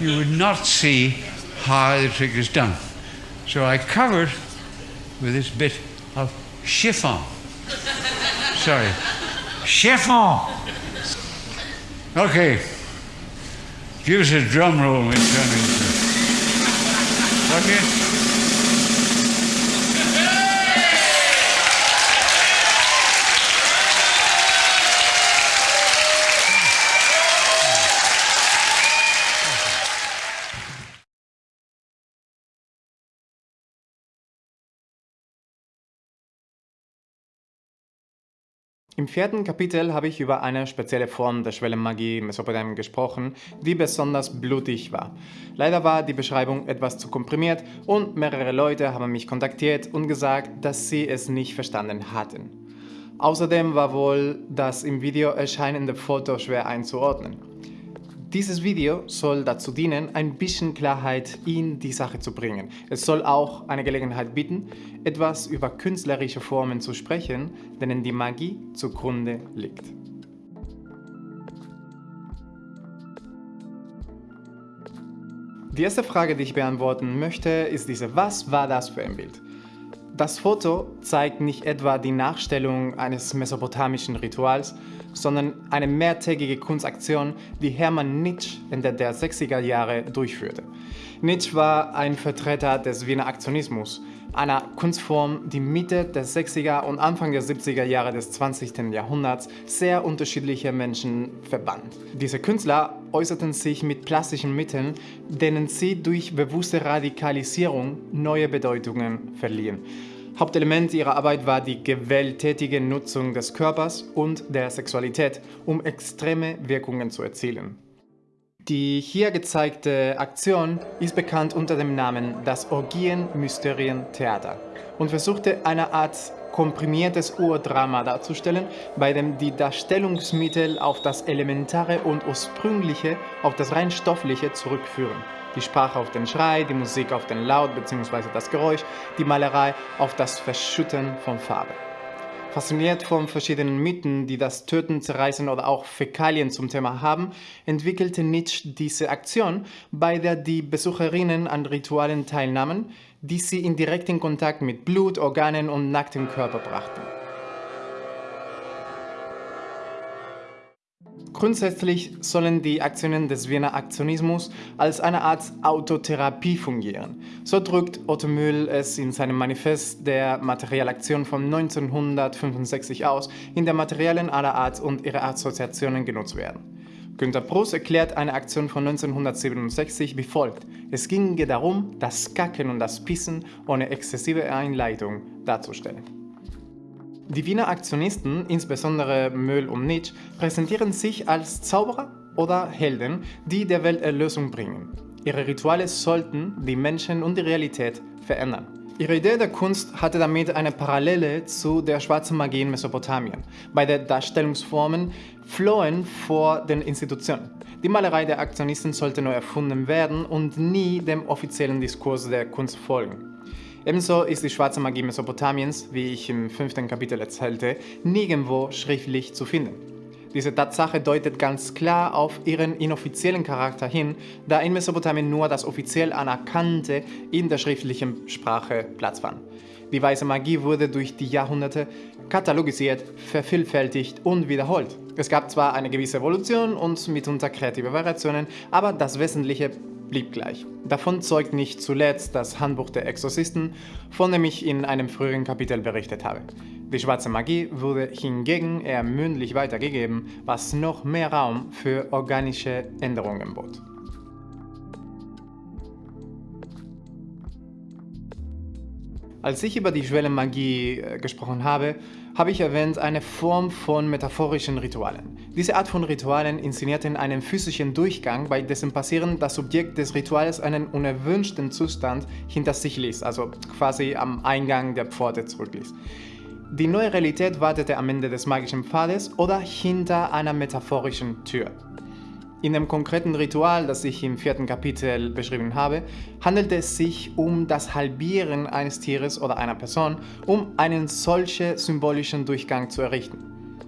you would not see how the trick is done. So I covered with this bit of chiffon. Sorry, chiffon. Okay, give us a drum roll when we turn. Okay. Im vierten Kapitel habe ich über eine spezielle Form der Schwellenmagie in Mesopotamien gesprochen, die besonders blutig war. Leider war die Beschreibung etwas zu komprimiert und mehrere Leute haben mich kontaktiert und gesagt, dass sie es nicht verstanden hatten. Außerdem war wohl das im Video erscheinende Foto schwer einzuordnen. Dieses Video soll dazu dienen, ein bisschen Klarheit in die Sache zu bringen. Es soll auch eine Gelegenheit bieten, etwas über künstlerische Formen zu sprechen, denen die Magie zugrunde liegt. Die erste Frage, die ich beantworten möchte, ist diese, was war das für ein Bild? Das Foto zeigt nicht etwa die Nachstellung eines mesopotamischen Rituals, sondern eine mehrtägige Kunstaktion, die Hermann Nitsch Ende der 60er Jahre durchführte. Nitsch war ein Vertreter des Wiener Aktionismus, einer Kunstform, die Mitte der 60er und Anfang der 70er Jahre des 20. Jahrhunderts sehr unterschiedliche Menschen verband. Diese Künstler äußerten sich mit plastischen Mitteln, denen sie durch bewusste Radikalisierung neue Bedeutungen verliehen. Hauptelement ihrer Arbeit war die gewalttätige Nutzung des Körpers und der Sexualität, um extreme Wirkungen zu erzielen. Die hier gezeigte Aktion ist bekannt unter dem Namen das Orgien-Mysterien-Theater und versuchte eine Art komprimiertes Urdrama darzustellen, bei dem die Darstellungsmittel auf das Elementare und Ursprüngliche, auf das rein Stoffliche zurückführen die Sprache auf den Schrei, die Musik auf den Laut bzw. das Geräusch, die Malerei auf das Verschütten von Farbe. Fasziniert von verschiedenen Mythen, die das Töten, Zerreißen oder auch Fäkalien zum Thema haben, entwickelte Nietzsche diese Aktion, bei der die Besucherinnen an Ritualen teilnahmen, die sie in direkten Kontakt mit Blut, Organen und nacktem Körper brachten. Grundsätzlich sollen die Aktionen des Wiener Aktionismus als eine Art Autotherapie fungieren. So drückt Otto Mühl es in seinem Manifest der Materialaktion von 1965 aus, in der Materialien aller Art und ihre Assoziationen genutzt werden. Günter Pross erklärt eine Aktion von 1967 wie folgt. Es ginge darum, das Kacken und das Pissen ohne exzessive Einleitung darzustellen. Die Wiener Aktionisten, insbesondere Möhl und Nietzsche, präsentieren sich als Zauberer oder Helden, die der Welt Erlösung bringen. Ihre Rituale sollten die Menschen und die Realität verändern. Ihre Idee der Kunst hatte damit eine Parallele zu der schwarzen Magie in Mesopotamien. Beide Darstellungsformen flohen vor den Institutionen. Die Malerei der Aktionisten sollte neu erfunden werden und nie dem offiziellen Diskurs der Kunst folgen. Ebenso ist die schwarze Magie Mesopotamiens, wie ich im fünften Kapitel erzählte, nirgendwo schriftlich zu finden. Diese Tatsache deutet ganz klar auf ihren inoffiziellen Charakter hin, da in Mesopotamien nur das offiziell Anerkannte in der schriftlichen Sprache Platz fand. Die weiße Magie wurde durch die Jahrhunderte katalogisiert, vervielfältigt und wiederholt. Es gab zwar eine gewisse Evolution und mitunter kreative Variationen, aber das Wesentliche blieb gleich. Davon zeugt nicht zuletzt das Handbuch der Exorzisten, von dem ich in einem früheren Kapitel berichtet habe. Die schwarze Magie wurde hingegen eher mündlich weitergegeben, was noch mehr Raum für organische Änderungen bot. Als ich über die Schwellenmagie äh, gesprochen habe, habe ich erwähnt eine Form von metaphorischen Ritualen. Diese Art von Ritualen inszenierten einen physischen Durchgang, bei dessen Passieren das Subjekt des Rituals einen unerwünschten Zustand hinter sich ließ, also quasi am Eingang der Pforte zurückließ. Die neue Realität wartete am Ende des magischen Pfades oder hinter einer metaphorischen Tür. In dem konkreten Ritual, das ich im vierten Kapitel beschrieben habe, handelt es sich um das Halbieren eines Tieres oder einer Person, um einen solchen symbolischen Durchgang zu errichten.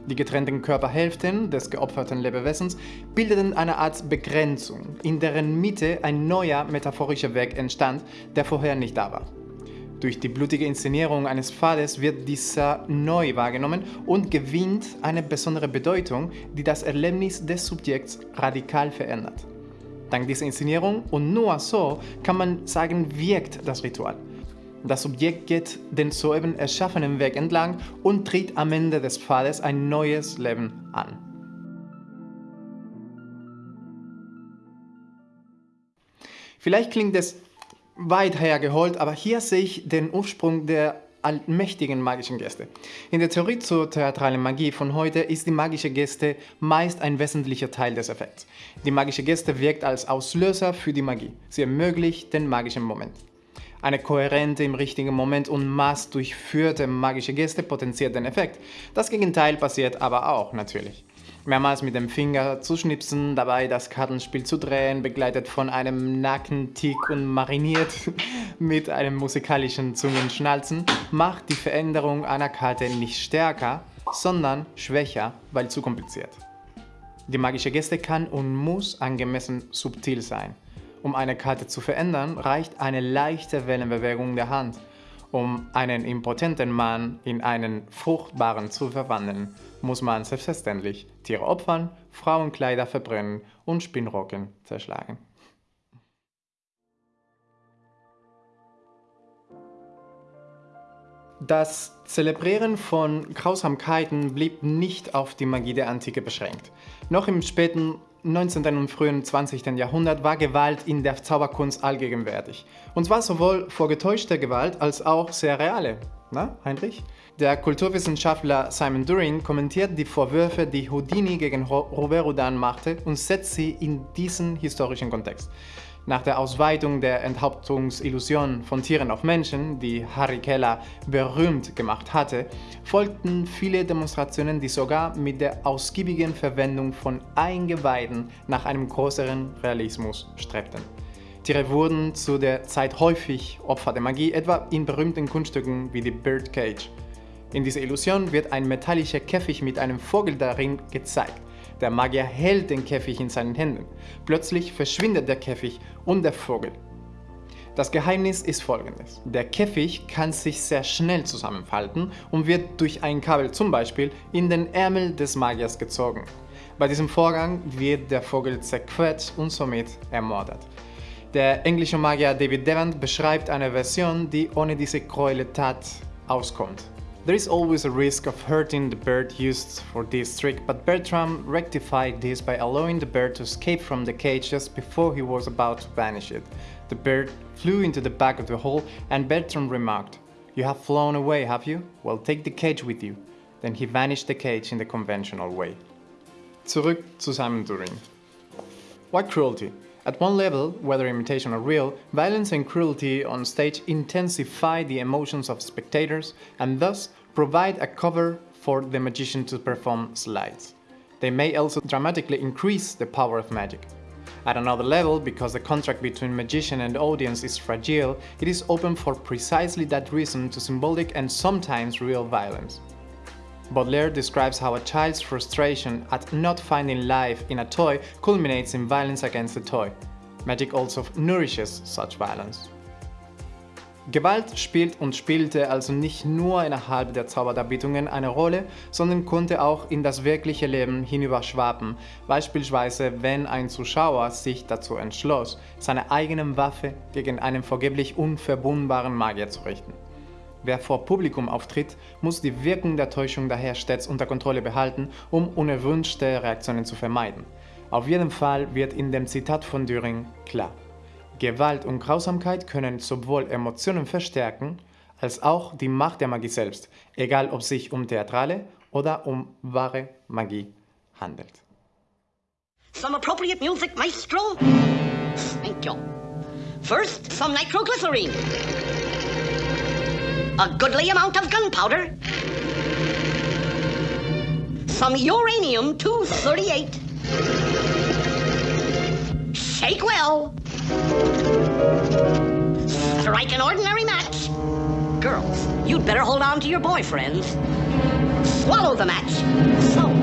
Die getrennten Körperhälften des geopferten Lebewesens bildeten eine Art Begrenzung, in deren Mitte ein neuer metaphorischer Weg entstand, der vorher nicht da war. Durch die blutige Inszenierung eines Pfades wird dieser neu wahrgenommen und gewinnt eine besondere Bedeutung, die das Erlebnis des Subjekts radikal verändert. Dank dieser Inszenierung und nur so kann man sagen, wirkt das Ritual. Das Subjekt geht den soeben erschaffenen Weg entlang und tritt am Ende des Pfades ein neues Leben an. Vielleicht klingt es weit hergeholt, aber hier sehe ich den Ursprung der allmächtigen magischen Geste. In der Theorie zur theatralen Magie von heute ist die magische Geste meist ein wesentlicher Teil des Effekts. Die magische Geste wirkt als Auslöser für die Magie. Sie ermöglicht den magischen Moment. Eine kohärente, im richtigen Moment und maß durchführte magische Geste potenziert den Effekt. Das Gegenteil passiert aber auch natürlich mehrmals mit dem Finger zu schnipsen, dabei das Kartenspiel zu drehen, begleitet von einem Nackentick und mariniert mit einem musikalischen Zungenschnalzen, macht die Veränderung einer Karte nicht stärker, sondern schwächer, weil zu kompliziert. Die magische Geste kann und muss angemessen subtil sein. Um eine Karte zu verändern, reicht eine leichte Wellenbewegung der Hand, um einen impotenten Mann in einen fruchtbaren zu verwandeln muss man selbstverständlich Tiere opfern, Frauenkleider verbrennen und Spinnrocken zerschlagen. Das Zelebrieren von Grausamkeiten blieb nicht auf die Magie der Antike beschränkt. Noch im späten 19. und frühen 20. Jahrhundert war Gewalt in der Zauberkunst allgegenwärtig. Und zwar sowohl vorgetäuschte Gewalt als auch sehr reale. Na, Heinrich? Der Kulturwissenschaftler Simon During kommentiert die Vorwürfe, die Houdini gegen Robert Houdin machte und setzt sie in diesen historischen Kontext. Nach der Ausweitung der Enthauptungsillusion von Tieren auf Menschen, die Harry Keller berühmt gemacht hatte, folgten viele Demonstrationen, die sogar mit der ausgiebigen Verwendung von Eingeweiden nach einem größeren Realismus strebten. Tiere wurden zu der Zeit häufig Opfer der Magie, etwa in berühmten Kunststücken wie die Birdcage. In dieser Illusion wird ein metallischer Käfig mit einem Vogel darin gezeigt. Der Magier hält den Käfig in seinen Händen. Plötzlich verschwindet der Käfig und der Vogel. Das Geheimnis ist folgendes. Der Käfig kann sich sehr schnell zusammenfalten und wird durch ein Kabel zum Beispiel in den Ärmel des Magiers gezogen. Bei diesem Vorgang wird der Vogel zerquetscht und somit ermordet. Der englische Magier David Devant beschreibt eine Version, die ohne diese Gräueltat auskommt. There is always a risk of hurting the bird used for this trick, but Bertram rectified this by allowing the bird to escape from the cage just before he was about to vanish it. The bird flew into the back of the hole and Bertram remarked, You have flown away, have you? Well, take the cage with you. Then he vanished the cage in the conventional way. Zurück zu Simon During. Why cruelty? At one level, whether imitation or real, violence and cruelty on stage intensify the emotions of spectators and thus provide a cover for the magician to perform slides. They may also dramatically increase the power of magic. At another level, because the contract between magician and audience is fragile, it is open for precisely that reason to symbolic and sometimes real violence. Baudelaire describes how a child's frustration at not finding life in a toy culminates in violence against the toy. Magic also nourishes such violence. Gewalt spielt und spielte also nicht nur innerhalb der Zauberdarbietungen eine Rolle, sondern konnte auch in das wirkliche Leben hinüberschwappen, beispielsweise wenn ein Zuschauer sich dazu entschloss, seine eigene Waffe gegen einen vergeblich unverbundbaren Magier zu richten. Wer vor Publikum auftritt, muss die Wirkung der Täuschung daher stets unter Kontrolle behalten, um unerwünschte Reaktionen zu vermeiden. Auf jeden Fall wird in dem Zitat von Düring klar, Gewalt und Grausamkeit können sowohl Emotionen verstärken, als auch die Macht der Magie selbst, egal ob sich um theatrale oder um wahre Magie handelt. Some appropriate music, maestro? Thank you. First, some nitroglycerine. A goodly amount of gunpowder, some uranium-238. Shake well. Strike an ordinary match. Girls, you'd better hold on to your boyfriends. swallow the match. So,